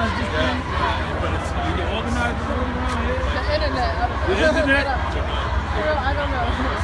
organize this thing, but it's, we can organize it. The internet. The internet? For real, I don't know.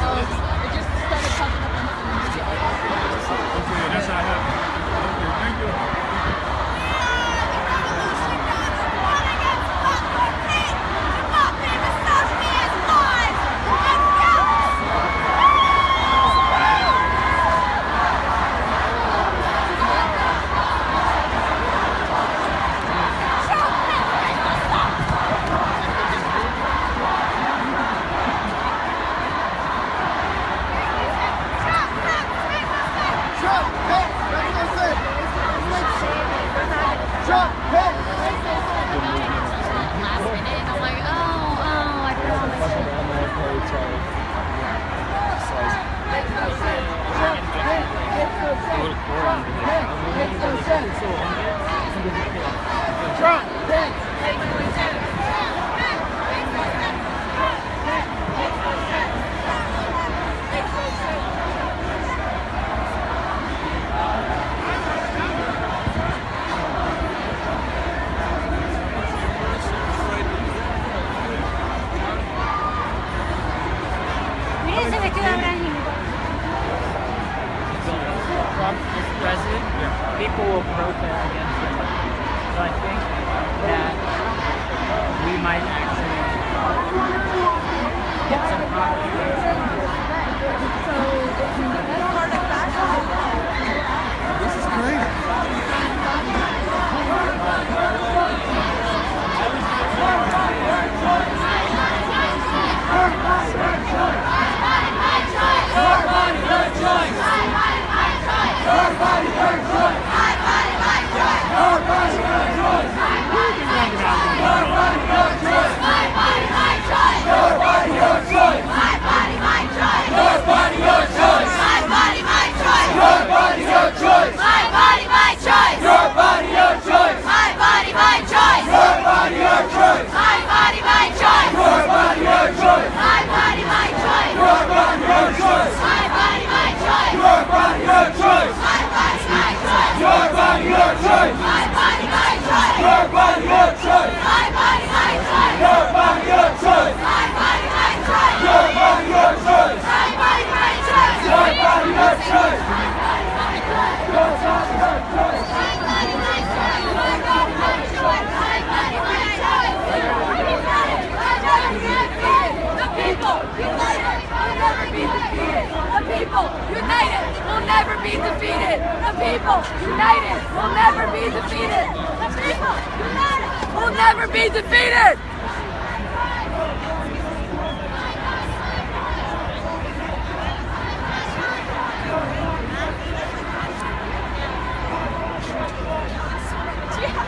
Be defeated. The people united will never be defeated. The people united will never be defeated.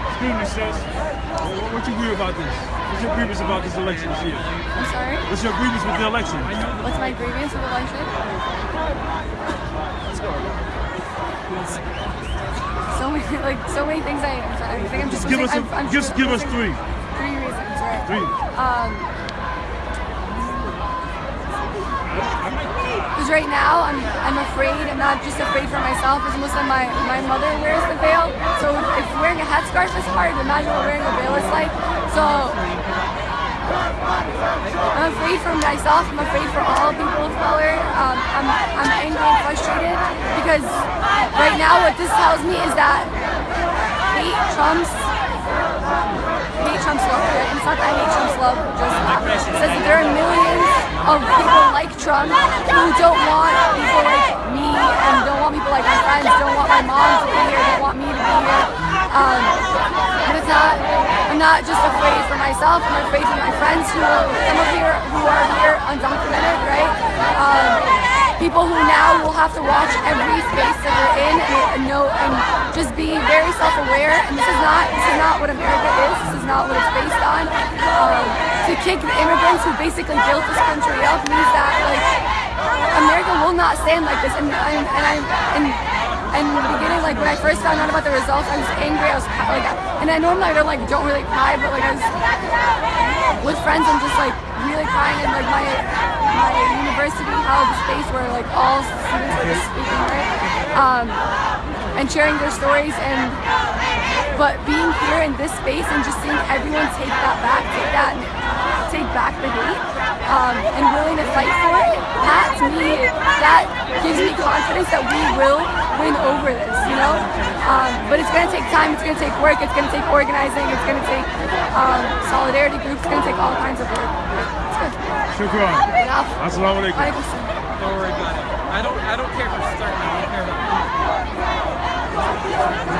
Excuse me, sis. What, you agree about this? What's your grievance about this election this year? I'm sorry. What's your grievance with the election? What's my grievance with the election? So many, like so many things. I, I think I'm just. Just give us, I'm, a, I'm just give us three. three reasons, right? Three. Um, because right now I'm I'm afraid. I'm not just afraid for myself. As Muslim, my my mother wears the veil. So if wearing a headscarf is hard, imagine what wearing a veil is like. So I'm afraid for myself. I'm afraid for all people of color. Um, I'm I'm angry and frustrated because right now what this tells me is that hate trumps hate trumps love. Right? It's not that hate trumps love just that. It says that there are millions of people like Trump who don't want people like me and don't want people like my friends, don't want my mom to be here, don't want me to be here. Um, not. I'm not just afraid for myself. I'm afraid for my friends who some of here who are here undocumented, right? Um, people who now will have to watch every space that they're in and, know and just be very self-aware. And this is not this is not what America is. This is not what it's based on. Um, to kick the immigrants who basically built this country up means that like America will not stand like this. And and, and and and in the beginning, like when I first found out about the results, I was angry. I was like, and I normally I don't like don't really cry, but like I was with friends and just like really crying and like my my university held a space where like all students were just speaking right um and sharing their stories and but being here in this space and just seeing everyone take that back, take that, take back the hate, um, and willing to fight for it, that to me, that gives me confidence that we will win over this, you know? Um, but it's gonna take time, it's gonna take work, it's gonna take organizing, it's gonna take um, solidarity groups, it's gonna take all kinds of work. It's good. Shukran. Yeah. Assalamu alaikum. Alaikum salam. Don't worry about it. I don't I don't care for starting. I don't care about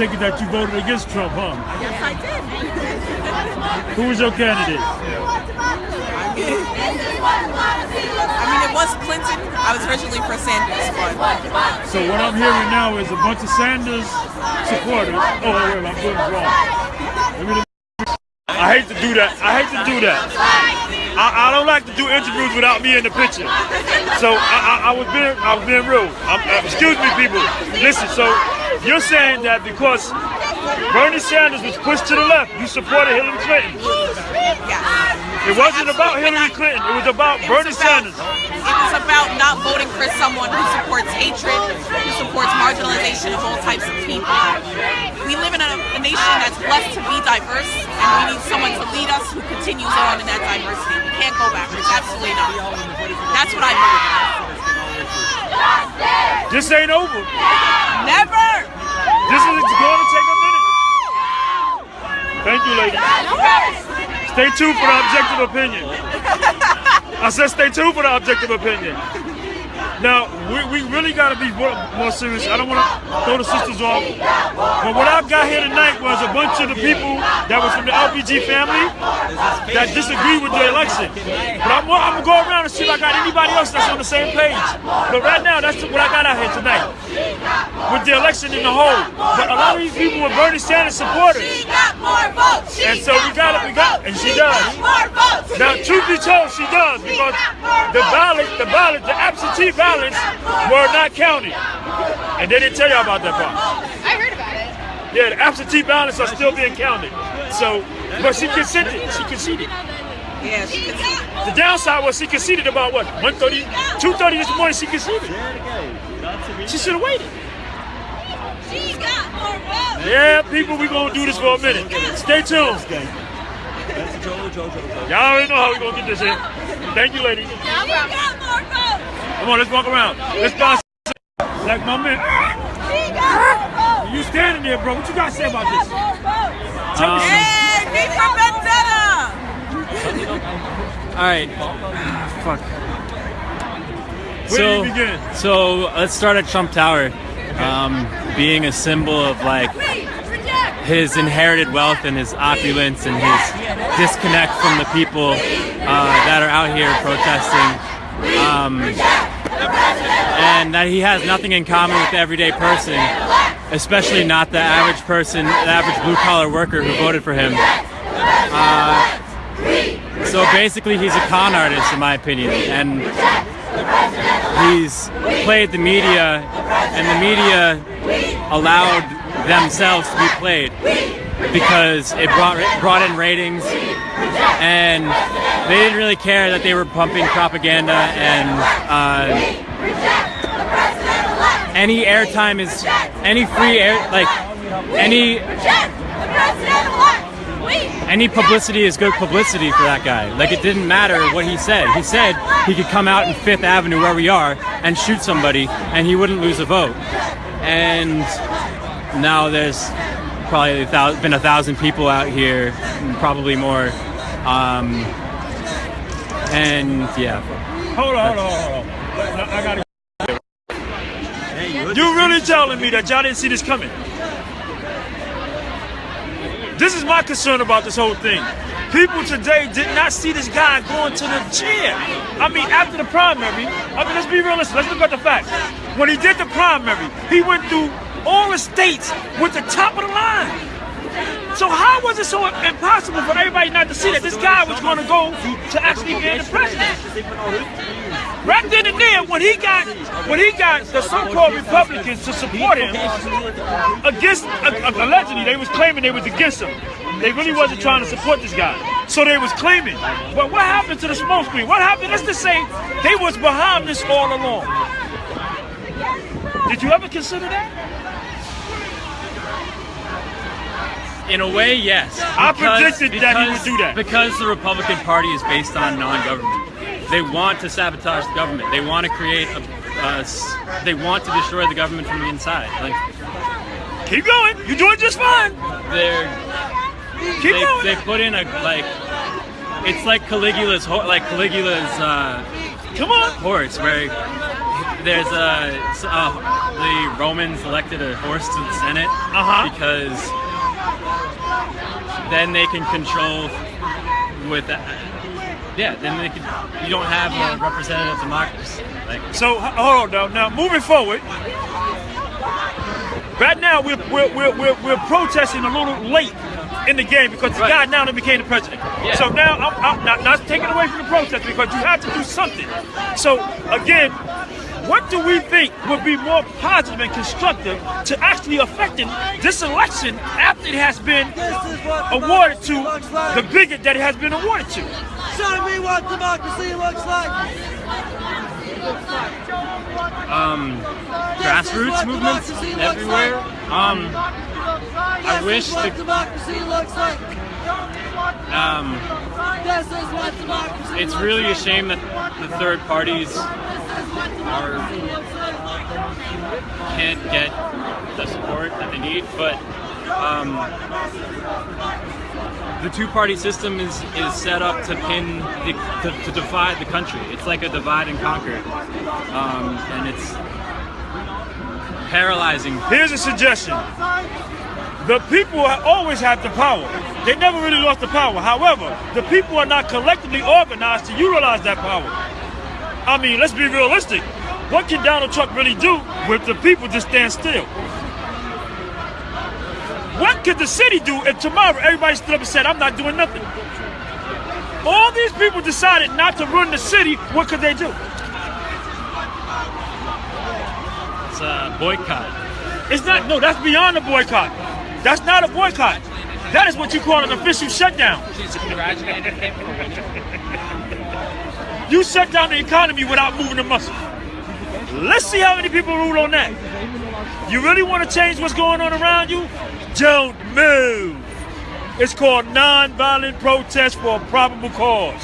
take it that you voted against Trump, huh? Yes, I did. Who was your candidate? I mean, it was Clinton. I was originally for Sanders, but So what I'm hearing now is a bunch of Sanders supporters. Oh, wait, wait, I'm doing it wrong. I hate to do that. I hate to do that. I, I don't like to do interviews without me in the picture. So I, I, I was being I was being real. I'm, uh, excuse me, people. Listen. So you're saying that because Bernie Sanders was pushed to the left, you supported Hillary Clinton. It wasn't about Hillary Clinton. It was about It Bernie was about, Sanders. It was about not voting for someone who supports hatred, who supports marginalization of all types of people. We live in a, a nation that's blessed to be diverse, and we need someone to lead us who continues on in that diversity. We can't go backwards. Absolutely not. That's what I believe. This ain't over. Never. This is going to take a minute. Thank you, lady. Stay tuned for the objective opinion. I said stay tuned for the objective opinion. Now, we, we really got to be more, more serious. I don't want to throw the sisters off. But what I've got here tonight was a bunch of the people that was from the LPG family that disagree with the election. But I'm, I'm going to go around and see if I got anybody else that's on the same page. But right now, that's what I got out here tonight with the election in the whole. But a lot of these people were Bernie Sanders supporters. She got more votes. She And so we got it, we got, and she does. Now, truth be told, she does because the ballot, the ballot, the absentee ballots were not counted, and they didn't tell you about that part. Yeah, the absentee ballots are still being counted. So, but she consented. She conceded. Yeah, she see. The downside was she conceded about what 1:30, 2:30 this morning. She conceded. She should have waited. She got more votes. Yeah, people, we gonna do this for a minute. Stay tuned. Y'all already know how we gonna get this in. Thank you, lady. She got more votes. Come on, let's walk around. Let's bounce. Like my man. She got more votes. You standing there, bro. What you got to say about this? More votes. Tell me something. Hey, me Vendetta. All right. Fuck. Where so, do you begin? so let's start at Trump Tower, um, being a symbol of like his inherited wealth and his opulence and his disconnect from the people uh, that are out here protesting, um, and that he has nothing in common with the everyday person, especially not the average person, the average blue collar worker who voted for him. Uh, so basically, he's a con artist, in my opinion, and he's played the media, and the media allowed themselves to be played because it brought brought in ratings, and they didn't really care that they were pumping propaganda and. Uh, any airtime is any free air like any any publicity is good publicity for that guy. Like it didn't matter what he said. He said he could come out in Fifth Avenue where we are and shoot somebody and he wouldn't lose a vote. And now there's probably been a thousand people out here, probably more. Um, and yeah. Hold on, hold on, hold on. I, I gotta. You really telling me that y'all didn't see this coming? This is my concern about this whole thing. People today did not see this guy going to the gym. I mean, after the primary, I mean, let's be realistic. Let's look at the facts. When he did the primary, he went through all the states with the top of the line. So how was it so impossible for everybody not to see that this guy was going to go to actually be the president? Right then and there, when he got when he got the so-called Republicans to support him against allegedly they was claiming they was against him. They really wasn't trying to support this guy. So they was claiming. But what happened to the smoke screen? What happened? Let's just say they was behind this all along. Did you ever consider that? In a way, yes. I predicted that he would do that. Because the Republican Party is based on non-government. They want to sabotage the government. They want to create a. s- they want to destroy the government from the inside. Like Keep going. You're doing just fine. they're Keep they, going. they put in a like. It's like Caligula's like Caligula's uh, Come on. horse, where there's a, uh, the Romans elected a horse to the Senate Uh-huh. because then they can control with that. Yeah, then they can. You don't have a representative democracy. Like So hold on now. Now moving forward. Right now we're we're, we're, we're, we're protesting a little late in the game because the Right. guy now that became the president. Yeah. So now I'm, I'm not, not taking away from the protest because you have to do something. So again, what do we think would be more positive and constructive to actually affecting this election after it has been awarded to the bigot that it has been awarded to? Show me what democracy looks like. um, grassroots movements everywhere. Um, I wish is what the democracy looks like. um, This is what democracy it's looks really a shame that the third parties can't get the support that they need, but um, the two-party system is is set up to pin the, to, to divide the country. It's like a divide and conquer, um, and it's paralyzing. Here's a suggestion. The people always have the power. They never really lost the power. However, the people are not collectively organized to utilize that power. I mean, let's be realistic. What can Donald Trump really do with the people just stand still? What could the city do if tomorrow everybody stood up and said, I'm not doing nothing? All these people decided not to run the city, what could they do? It's a boycott. It's not, no, that's beyond a boycott. That's not a boycott. That is what you call an official shutdown. She's congratulated him for winning. You shut down the economy without moving a muscle. Let's see how many people rule on that. You really want to change what's going on around you? Don't move. It's called nonviolent protest for a probable cause.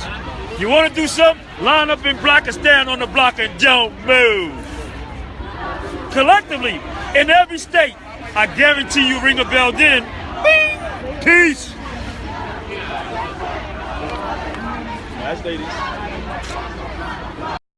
You want to do something? Line up in block and stand on the block and don't move. Collectively, in every state, I guarantee you ring a bell then. Bing! Peace. Nice ladies.